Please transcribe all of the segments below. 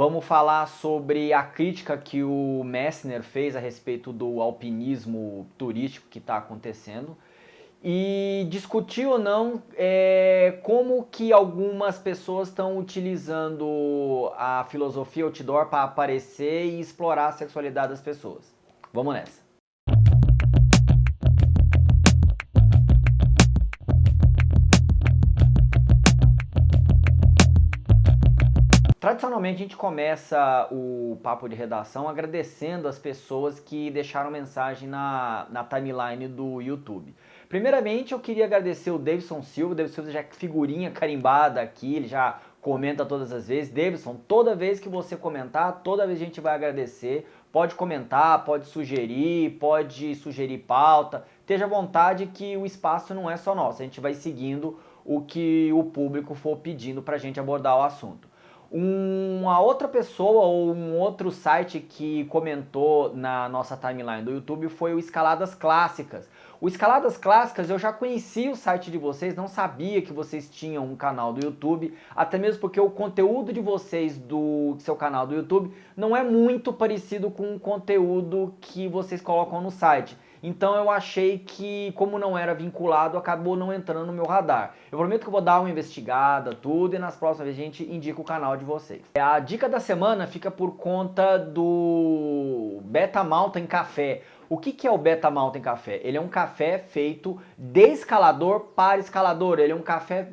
Vamos falar sobre a crítica que o Messner fez a respeito do alpinismo turístico que está acontecendo e discutir ou não é, como que algumas pessoas estão utilizando a filosofia outdoor para aparecer e explorar a sexualidade das pessoas. Vamos nessa. Tradicionalmente a gente começa o papo de redação agradecendo as pessoas que deixaram mensagem na, na timeline do YouTube. Primeiramente eu queria agradecer o Davidson Silva, o Davidson Silva já é figurinha carimbada aqui, ele já comenta todas as vezes. Davidson, toda vez que você comentar, toda vez a gente vai agradecer. Pode comentar, pode sugerir, pode sugerir pauta. Esteja à vontade que o espaço não é só nosso, a gente vai seguindo o que o público for pedindo para a gente abordar o assunto. Uma outra pessoa ou um outro site que comentou na nossa timeline do YouTube foi o Escaladas Clássicas. O Escaladas Clássicas eu já conheci o site de vocês, não sabia que vocês tinham um canal do YouTube, até mesmo porque o conteúdo de vocês do seu canal do YouTube não é muito parecido com o conteúdo que vocês colocam no site. Então eu achei que, como não era vinculado, acabou não entrando no meu radar. Eu prometo que eu vou dar uma investigada, tudo, e nas próximas vezes a gente indica o canal de vocês. A dica da semana fica por conta do Beta Mountain Café. O que, que é o Beta Mountain Café? Ele é um café feito de escalador para escalador. Ele é um café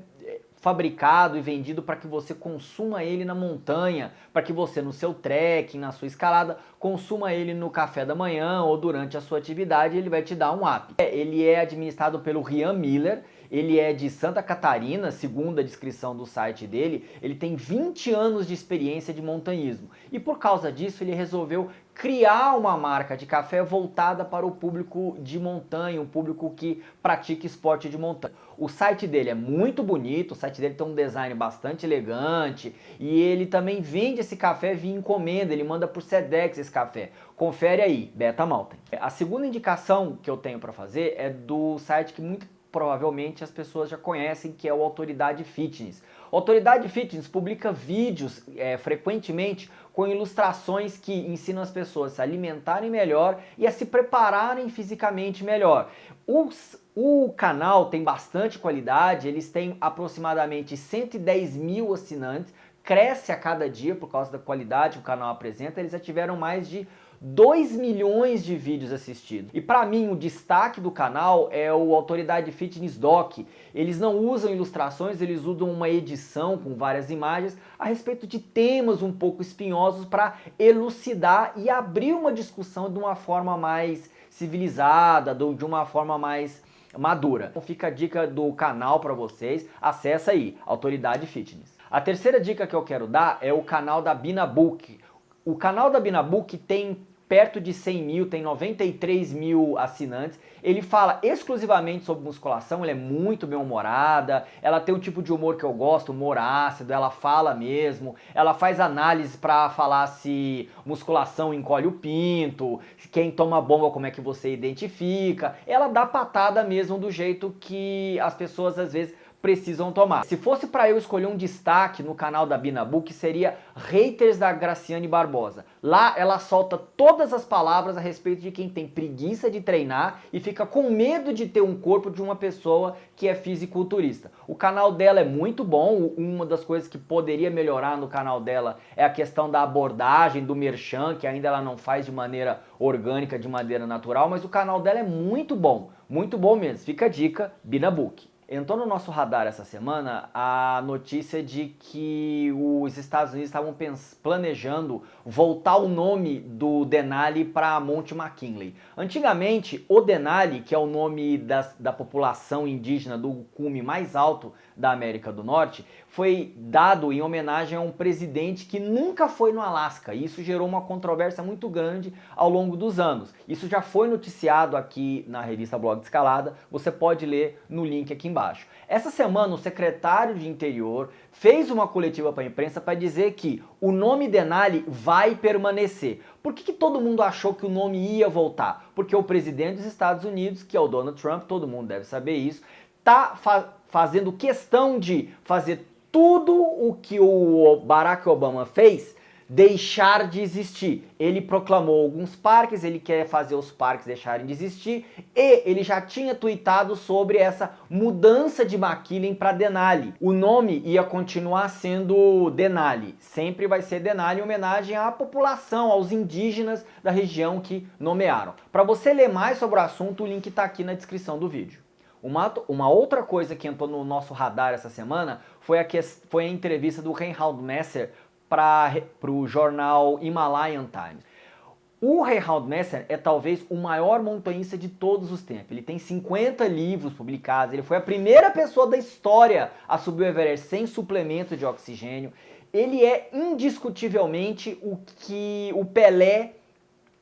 fabricado e vendido para que você consuma ele na montanha, para que você no seu trekking, na sua escalada, consuma ele no café da manhã ou durante a sua atividade, ele vai te dar um up. Ele é administrado pelo Rian Miller, ele é de Santa Catarina, segundo a descrição do site dele, ele tem 20 anos de experiência de montanhismo. E por causa disso ele resolveu criar uma marca de café voltada para o público de montanha, um público que pratica esporte de montanha. O site dele é muito bonito, o site dele tem um design bastante elegante e ele também vende esse café via encomenda, ele manda por Sedex esse café. Confere aí, Beta Mountain. A segunda indicação que eu tenho para fazer é do site que muito provavelmente as pessoas já conhecem, que é o Autoridade Fitness. Autoridade Fitness publica vídeos é, frequentemente com ilustrações que ensinam as pessoas a se alimentarem melhor e a se prepararem fisicamente melhor. Os, o canal tem bastante qualidade, eles têm aproximadamente 110 mil assinantes, cresce a cada dia por causa da qualidade que o canal apresenta, eles já tiveram mais de 2 milhões de vídeos assistidos. E para mim o destaque do canal é o Autoridade Fitness Doc. Eles não usam ilustrações, eles usam uma edição com várias imagens a respeito de temas um pouco espinhosos para elucidar e abrir uma discussão de uma forma mais civilizada, de uma forma mais madura. Então fica a dica do canal para vocês, acessa aí, Autoridade Fitness. A terceira dica que eu quero dar é o canal da Binabook. O canal da Binabook tem perto de 100 mil, tem 93 mil assinantes. Ele fala exclusivamente sobre musculação, ele é muito bem-humorada, ela tem um tipo de humor que eu gosto, humor ácido, ela fala mesmo, ela faz análise para falar se musculação encolhe o pinto, quem toma bomba como é que você identifica. Ela dá patada mesmo do jeito que as pessoas às vezes precisam tomar. Se fosse para eu escolher um destaque no canal da Binabook, seria Haters da Graciane Barbosa. Lá ela solta todas as palavras a respeito de quem tem preguiça de treinar e fica com medo de ter um corpo de uma pessoa que é fisiculturista. O canal dela é muito bom, uma das coisas que poderia melhorar no canal dela é a questão da abordagem, do merchan, que ainda ela não faz de maneira orgânica, de maneira natural, mas o canal dela é muito bom, muito bom mesmo. Fica a dica, Binabook. Entrou no nosso radar essa semana a notícia de que os Estados Unidos estavam planejando voltar o nome do Denali para Monte McKinley. Antigamente, o Denali, que é o nome da, da população indígena do cume mais alto da América do Norte, foi dado em homenagem a um presidente que nunca foi no Alasca. Isso gerou uma controvérsia muito grande ao longo dos anos. Isso já foi noticiado aqui na revista Blog de Escalada, você pode ler no link aqui embaixo. Essa semana o secretário de Interior fez uma coletiva para a imprensa para dizer que o nome Denali vai permanecer. Por que, que todo mundo achou que o nome ia voltar? Porque o presidente dos Estados Unidos, que é o Donald Trump, todo mundo deve saber isso, está fa fazendo questão de fazer tudo o que o Barack Obama fez deixar de existir. Ele proclamou alguns parques, ele quer fazer os parques deixarem de existir e ele já tinha tweetado sobre essa mudança de McKinley para Denali. O nome ia continuar sendo Denali, sempre vai ser Denali em homenagem à população, aos indígenas da região que nomearam. Para você ler mais sobre o assunto, o link está aqui na descrição do vídeo. Uma, uma outra coisa que entrou no nosso radar essa semana foi a, que, foi a entrevista do Reinhard Messer para o jornal Himalayan Times. O Reinhard Messer é talvez o maior montanhista de todos os tempos. Ele tem 50 livros publicados, ele foi a primeira pessoa da história a subir o Everest sem suplemento de oxigênio. Ele é indiscutivelmente o que o Pelé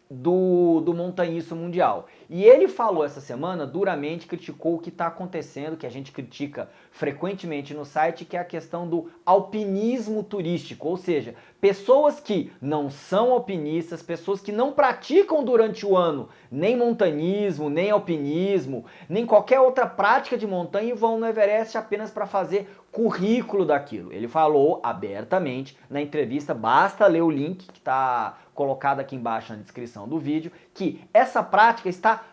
do, do montanhista mundial. E ele falou essa semana, duramente criticou o que está acontecendo, que a gente critica frequentemente no site, que é a questão do alpinismo turístico, ou seja, pessoas que não são alpinistas, pessoas que não praticam durante o ano nem montanismo, nem alpinismo, nem qualquer outra prática de montanha e vão no Everest apenas para fazer currículo daquilo. Ele falou abertamente na entrevista, basta ler o link que está colocado aqui embaixo na descrição do vídeo, que essa prática está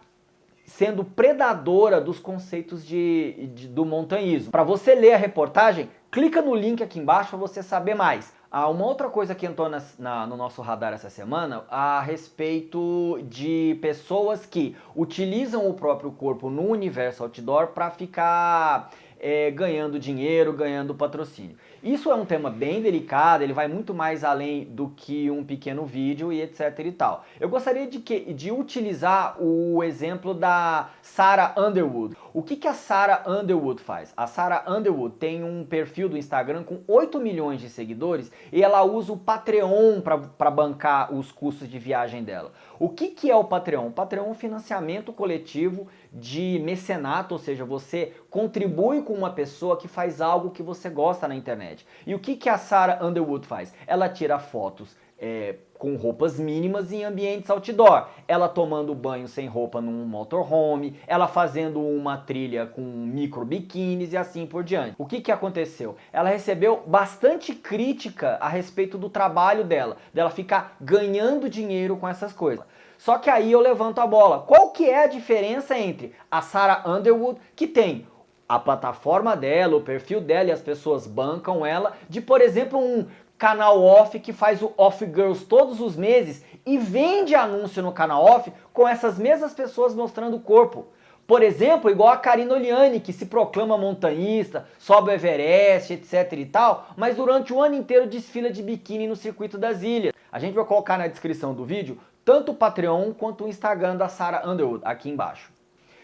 sendo predadora dos conceitos de, de do montanhismo. Para você ler a reportagem, clica no link aqui embaixo para você saber mais. Ah, uma outra coisa que entrou na, na, no nosso radar essa semana a respeito de pessoas que utilizam o próprio corpo no universo outdoor para ficar é, ganhando dinheiro, ganhando patrocínio. Isso é um tema bem delicado, ele vai muito mais além do que um pequeno vídeo e etc e tal. Eu gostaria de, que, de utilizar o exemplo da Sarah Underwood. O que, que a Sarah Underwood faz? A Sarah Underwood tem um perfil do Instagram com 8 milhões de seguidores e ela usa o Patreon para bancar os custos de viagem dela. O que, que é o Patreon? O Patreon é um financiamento coletivo de mecenato, ou seja, você contribui com uma pessoa que faz algo que você gosta na internet. E o que, que a Sarah Underwood faz? Ela tira fotos é, com roupas mínimas em ambientes outdoor. Ela tomando banho sem roupa num motorhome, ela fazendo uma trilha com micro biquínis e assim por diante. O que, que aconteceu? Ela recebeu bastante crítica a respeito do trabalho dela, dela ficar ganhando dinheiro com essas coisas. Só que aí eu levanto a bola. Qual que é a diferença entre a Sarah Underwood, que tem a plataforma dela, o perfil dela e as pessoas bancam ela, de por exemplo um canal off que faz o Off Girls todos os meses e vende anúncio no canal off com essas mesmas pessoas mostrando o corpo. Por exemplo, igual a Karina Oliani, que se proclama montanhista, sobe o Everest, etc e tal, mas durante o ano inteiro desfila de biquíni no circuito das ilhas. A gente vai colocar na descrição do vídeo tanto o Patreon quanto o Instagram da Sarah Underwood aqui embaixo.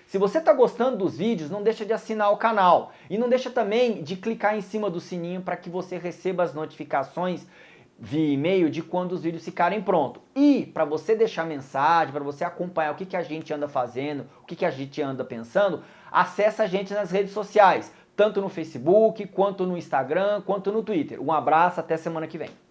Se você está gostando dos vídeos, não deixa de assinar o canal. E não deixa também de clicar em cima do sininho para que você receba as notificações via e-mail de quando os vídeos ficarem prontos. E para você deixar mensagem, para você acompanhar o que, que a gente anda fazendo, o que, que a gente anda pensando, acessa a gente nas redes sociais, tanto no Facebook, quanto no Instagram, quanto no Twitter. Um abraço, até semana que vem.